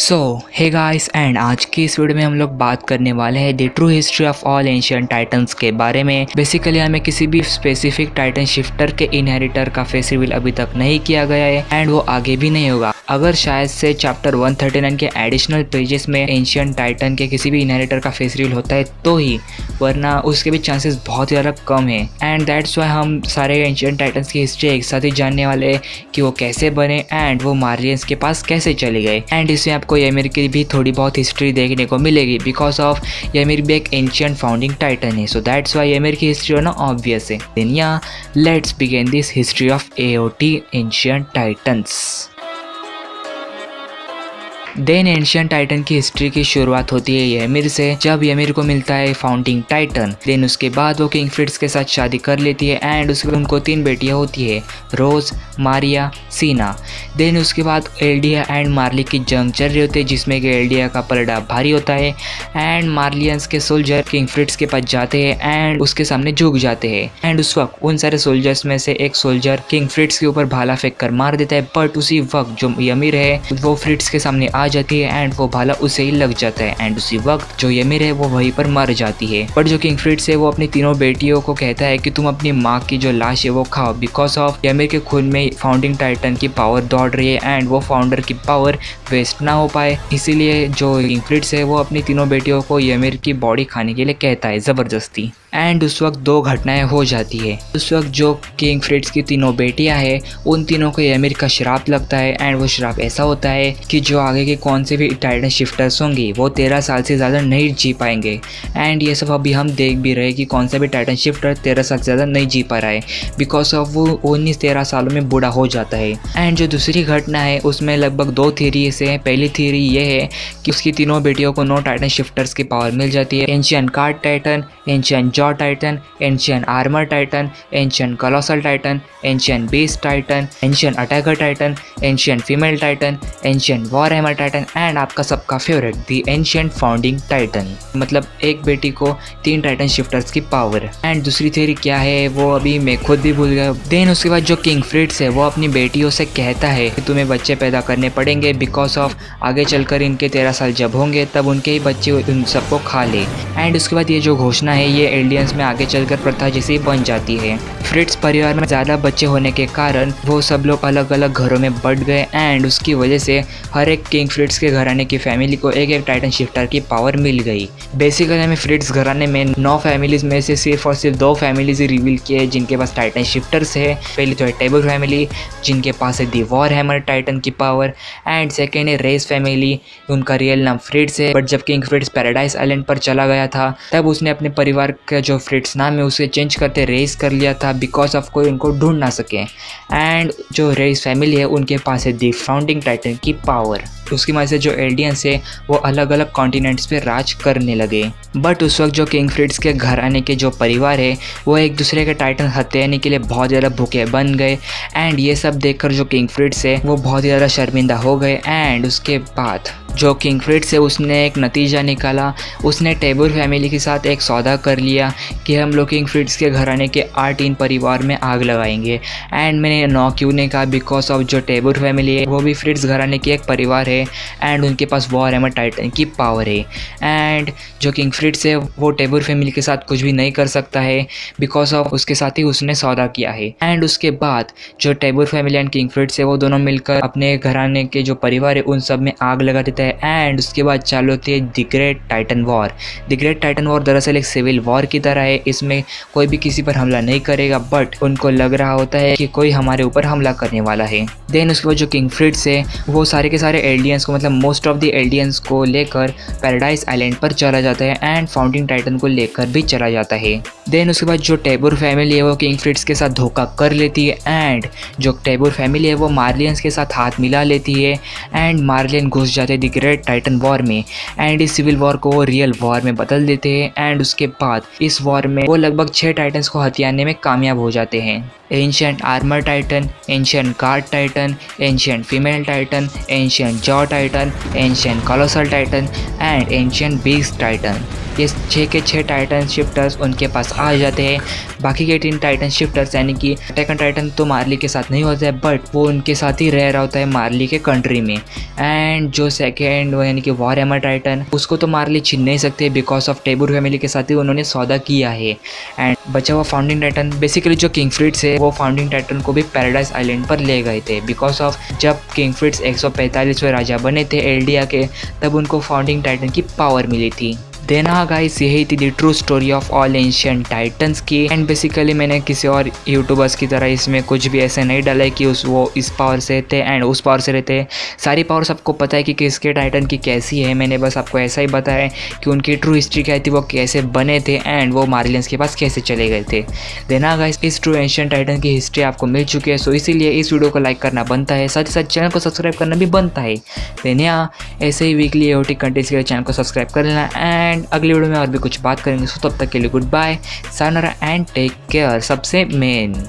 So hey guys and आज की इस वीडियो में हम लोग बात करने वाले हैं the true history of all Asian titans के बारे में। बेसिकली हमें किसी भी स्पेसिफिक टाइटन शिफ्टर के इनहेरिटर का फेस रिवील अभी तक नहीं किया गया है एंड वो आगे भी नहीं होगा। अगर शायद से चैप्टर 139 के एडिशनल पेजेस में एंशियंट टाइटन के किसी भी इनहेरिटर का फेस रिवील होता है तो ही, वरना उसके भी चांसेस बहुत ही ज़्यादा कम है। एंड दैट्स वाई हम सारे एंशियंट टाइटन्स की हिस्ट्री एक साथ ही जानने वाले कि वो कैसे बने एंड वो मार्लियंस के पास कैसे चले गए। एंड इसमें आपको यमिर की भी थोड़ी बहुत हिस्ट्री देखने को मिलेगी बिकॉज़ ऑफ़ यमिर भी एक एंशियन फाउंडिंग टाइटन है। सो दैट्स वाई यमिर की हिस्ट्री होना ऑब्वियस है। Let's begin this history of A O T ancient titans then ancient titan की हिस्ट्री की शुरुआत होती है यमिर से। जब यमिर को मिलता है फाउंडिंग टाइटन, देन उसके बाद वो किंग फ्रिट्स के साथ शादी कर लेती है एंड उसके उनको तीन बेटियाँ होती है, रोज, मारिया, सीना। देन उसके बाद एल्डिया एंड मार्ली की जंग चल रही होती है, जिसमें कि एल्डिया का पलड़ा भारी होता है एंड मार्लियंस के सोल्जर किंग फ्रिट्स के पास जाते हैं एंड उसके सामने झुक जाते हैं। एंड उस वक्त उन सारे सोल्जर्स में से एक सोल्जर किंग फ्रिट्स के ऊपर भाला फेंक कर मार देता है, बट उसी वक्त जो यमिर है, वो फ्रिट्स के सामने आ जाती है एंड वो भाला उसे ही लग जाता है एंड उसी वक्त जो यमिर है वो वहीं पर मर जाती है। बट जो किंग फ्रिट्स है वो अपनी तीनों बेटियों को कहता है कि तुम अपनी माँ की जो लाश है वो खाओ बिकॉज़ ऑफ़ यमिर के खून में फाउंडिंग टाइटन की पावर दौड़ रही है एंड वो फाउंडर की पावर वेस्ट ना हो पाए। इसीलिए जो किंग फ्रिट्स है वो अपनी तीनों बेटियों को यमिर की बॉडी खाने के लिए कहता है, ज़बरदस्ती। एंड उस वक्त दो घटनाएँ हो जाती है। उस वक्त जो किंग फ्रिट्स की तीनों बेटियाँ हैं, उन तीनों को यमिर का शराब लगता है एंड वो शराब ऐसा होता है कि जो आगे के कौन से भी टाइटन शिफ्टर्स होंगे, वो तेरह साल से ज़्यादा नहीं जी पाएँगे। एंड ये सब अभी हम देख भी रहे कि कौन सा भी टाइटन शिफ्टर तेरह साल से ज़्यादा नहीं जी पा रहा है। बिकॉज़ ऑफ़ वो उन्नीस तेरह सालों में बूढ़ा हो जाता है। एंड जो दूसरी घटना है, उसमें लगभग दो थीरी से पहली थीरी ये है कि उसकी तीनों बेटियों को नो टाइटन शिफ्टर्स की पावर मिल जाती है। Ancient cart titan ancient jaw titan ancient armour titan ancient colossal titan ancient beast titan ancient attacker titan ancient female titan ancient war hammer titan and आपका सबका favourite the ancient founding titan मतलब एक बेटी को तीन titan shifters की power and दूसरी theory क्या है? वो अभी मैं खुद भी भूल गया देन उसके बाद जो किंग फ्रिट्स है, वो अपनी बेटियों से कहता है कि तुम्हें बच्चे पैदा करने पड़ेंगे बिकॉज़ ऑफ़ आगे चलकर इनके तेरह साल जब होंगे, तब उनके ही बच्चे उन सबको खा ले। एंड उसके बाद ये जो घोषणा है, ये एलियंस में आगे चलकर प्रथा जैसी बन जाती है। फ्रिट्स परिवार में ज़्यादा बच्चे होने के कारण वो सब लोग अलग अलग घरों में बढ़ गए एंड उसकी वजह से हर एक किंग फ्रिट्स के घराने की फैमिली को एक एक टाइटन शिफ्टर की पावर मिल गई। बेसिकली हमें फ्रिट्स घराने में नौ फैमिलीज़ में से सिर्फ़ और सिर्फ़ दो फैमिलीज़ रिवील किए जिनके पास टाइटन शिफ्टर्स है। पहली तो है टेबल फैमिली जिनके पास है दी वॉर हैमर टाइटन की पावर एंड सेकेंड है रेस फैमिली उनका रियल नाम फ्रिट्स है। बट जब किंग फ्रिट्स पैराडाइज आइलैंड पर चला गया था, तब उसने अपने परिवार का जो फ्रिट्स नाम है उसे चेंज करते रेस कर लिया था बिकॉज़ ऑफ़ कोई उनको ढूंढ ना सके। एंड जो रेस फैमिली है, उनके पास है दी फाउंडिंग टाइटन की पावर उसकी वजह से जो एल्डियंस है, वो अलग अलग कॉन्टिनेंट्स पे राज करने लगे। बट उस वक्त जो किंग फ्रिट्स के घर आने के जो परिवार है, वो एक दूसरे के टाइटन हत्याने के लिए बहुत ज़्यादा भूखे बन गए। एंड ये सब देखकर जो किंग फ्रिट्स है, वो बहुत ज़्यादा शर्मिंदा हो गए। एंड उसके बाद जो किंग फ्रिट्स है उसने एक नतीजा निकाला। उसने टेबुर फैमिली के साथ एक सौदा कर लिया कि हम लोग किंग फ्रिट्स के घराने के आठ इन परिवार में आग लगाएँगे। एंड मैंने नौ क्यों ने कहा? बिकॉज़ ऑफ़ जो टेबुर फैमिली है, वो भी फ्रिट्स घराने की एक परिवार है। एंड उनके पास वॉर एमर टाइटन की पावर है। एंड जो किंग फ्रिट्स है, वो टेबुर फैमिली के साथ कुछ भी नहीं कर सकता है। बिकॉज़ ऑफ़ उसके साथ ही उसने सौदा किया है। एंड उसके बाद जो Tybur family and king Fritz है, वो दोनों मिलकर अपने घराने के जो परिवार है, उन सब में आग लगा देता है। एंड उसके बाद चालू होती है the great titan war the great titan war दरअसल एक सिविल वॉर की तरह है। इसमें कोई भी किसी पर हमला नहीं करेगा बट उनको लग रहा होता है कि कोई हमारे ऊपर हमला करने वाला है। देन उसके बाद जो किंग फ्रिट्स है, वो सारे के सारे एलियंस को मतलब मोस्ट ऑफ़ द एलियंस को लेकर पैराडाइज आइलैंड पर चला जाता है एंड फाउंडिंग टाइटन को लेकर भी चला जाता है। देन उसके बाद जो टेबुर फैमिली है, वो किंग फ्रिट्स के साथ धोखा कर लेती है एंड जो टेबुर फैमिली है, वो मार्लियंस के साथ हाथ मिला लेती है एंड मार्लियन घुस जाते द ग्रेट टाइटन वॉर में एंड इस सिविल वॉर को वो रियल वॉर में बदल देते हैं एंड उसके बाद इस वॉर में वो लगभग छः टाइटन्स को हथियारने में कामयाब हो जाते हैं। Ancient armour titan ancient guard titan ancient female titan ancient jaw titan ancient colossal titan and ancient beast titan ये छः के छः टाइटन शिफ्टर्स उनके पास आ जाते हैं। बाकी के तीन टाइटन शिफ्टर्स यानी कि अटैक टाइटन तो मार्ली के साथ नहीं होता है बट वो उनके साथ ही रह रहा होता है मार्ली के कंट्री में। एंड जो सेकेंड यानी कि वॉर एमर टाइटन उसको तो मार्ली छीन नहीं सकते बिकॉज़ ऑफ़ टेबुर फैमिली के साथ ही उन्होंने सौदा किया है। एंड बचा हुआ फाउंडिंग टाइटन बेसिकली जो किंग फ्रिट्स है वो फाउंडिंग टाइटन को भी पैराडाइज आइलैंड पर ले गए थे। बिकॉज़ ऑफ़ जब किंग फ्रिट्स एक राजा बने थे एल्डिया के, तब उनको फाउंडिंग टाइटन की पावर मिली थी। देना गाइस यही थी the true story of all ancient titans की। एंड बेसिकली मैंने किसी और यूट्यूबर्स की तरह इसमें कुछ भी ऐसे नहीं डाला है कि उस वो इस पावर से थे एंड उस पावर से रहते। सारी पावर सबको पता है कि किसके टाइटन की कैसी है। मैंने बस आपको ऐसा ही बताया कि उनकी ट्रू हिस्ट्री क्या थी, वो कैसे बने थे एंड वो मार्लियंस के पास कैसे चले गए थे। देना गाइस इस ट्रू एंशियन टाइटन की हिस्ट्री आपको मिल चुकी है। सो इसीलिए इस वीडियो को लाइक करना बनता है। साथ ही साथ चैनल को सब्सक्राइब करना भी बनता है। देनिया ऐसे ही वीकली एओटी कंटेंट्स के चैनल को सब्सक्राइब कर लेना एंड एंड अगली वीडियो में और भी कुछ बात करेंगे, सो तब तक के लिए गुड बाय सानरा एंड टेक केयर सबसे मेन